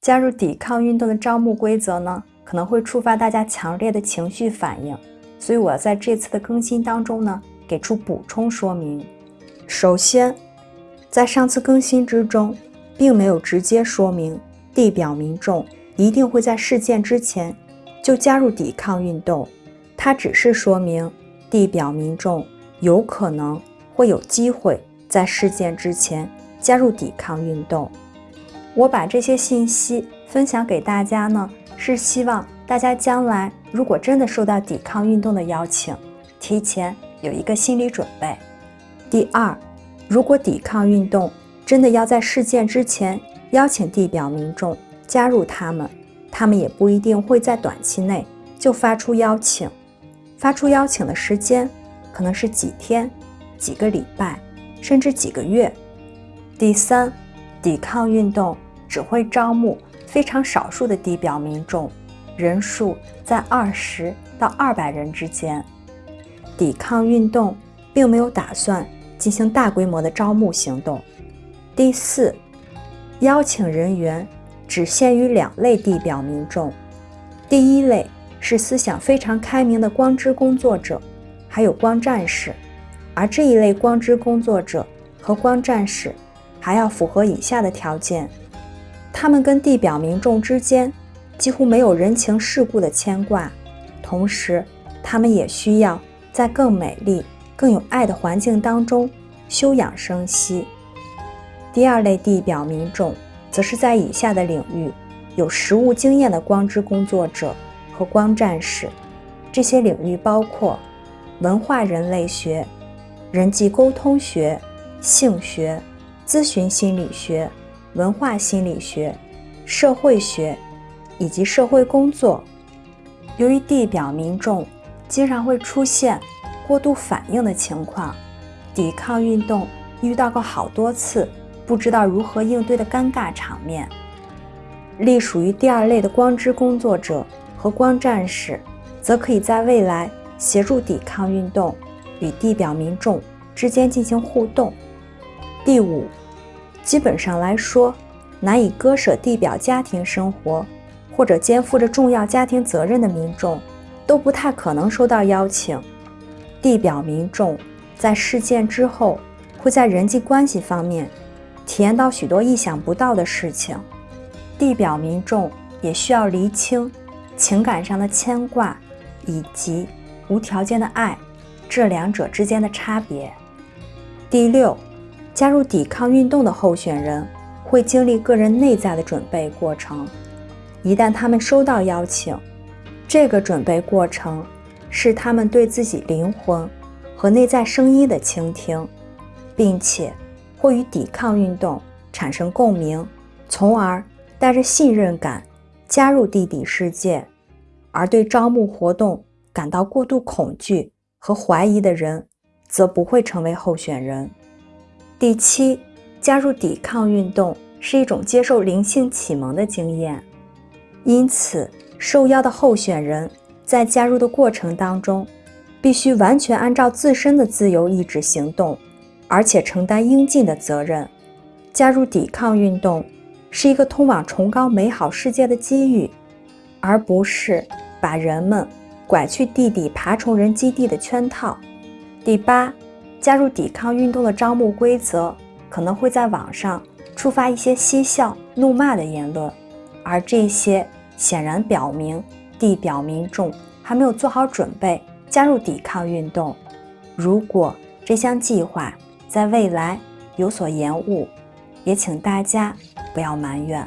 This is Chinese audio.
加入抵抗运动的招募规则呢，可能会触发大家强烈的情绪反应，所以我要在这次的更新当中呢，给出补充说明。首先，在上次更新之中，并没有直接说明地表民众一定会在事件之前就加入抵抗运动，它只是说明地表民众有可能会有机会在事件之前加入抵抗运动。我把这些信息分享给大家呢，是希望大家将来如果真的受到抵抗运动的邀请，提前有一个心理准备。第二，如果抵抗运动真的要在事件之前邀请地表民众加入他们，他们也不一定会在短期内就发出邀请，发出邀请的时间可能是几天、几个礼拜，甚至几个月。第三。抵抗运动只会招募非常少数的地表民众，人数在二十到二百人之间。抵抗运动并没有打算进行大规模的招募行动。第四，邀请人员只限于两类地表民众，第一类是思想非常开明的光之工作者，还有光战士，而这一类光之工作者和光战士。还要符合以下的条件：他们跟地表民众之间几乎没有人情世故的牵挂，同时，他们也需要在更美丽、更有爱的环境当中休养生息。第二类地表民众，则是在以下的领域有实务经验的光之工作者和光战士。这些领域包括文化人类学、人际沟通学、性学。咨询心理学、文化心理学、社会学以及社会工作。由于地表民众经常会出现过度反应的情况，抵抗运动遇到过好多次不知道如何应对的尴尬场面。隶属于第二类的光之工作者和光战士，则可以在未来协助抵抗运动与地表民众之间进行互动。第五。基本上来说，难以割舍地表家庭生活或者肩负着重要家庭责任的民众，都不太可能收到邀请。地表民众在事件之后，会在人际关系方面体验到许多意想不到的事情。地表民众也需要厘清情感上的牵挂以及无条件的爱这两者之间的差别。第六。加入抵抗运动的候选人会经历个人内在的准备过程。一旦他们收到邀请，这个准备过程是他们对自己灵魂和内在声音的倾听，并且会与抵抗运动产生共鸣，从而带着信任感加入地底世界。而对招募活动感到过度恐惧和怀疑的人，则不会成为候选人。第七，加入抵抗运动是一种接受灵性启蒙的经验，因此受邀的候选人在加入的过程当中，必须完全按照自身的自由意志行动，而且承担应尽的责任。加入抵抗运动是一个通往崇高美好世界的机遇，而不是把人们拐去地底爬虫人基地的圈套。第八。加入抵抗运动的招募规则可能会在网上触发一些嬉笑怒骂的言论，而这些显然表明地表民众还没有做好准备加入抵抗运动。如果这项计划在未来有所延误，也请大家不要埋怨。